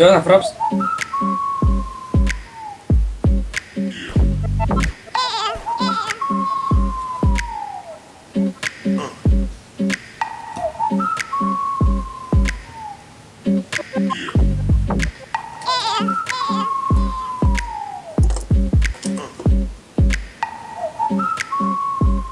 Все, на фропс. Thank you.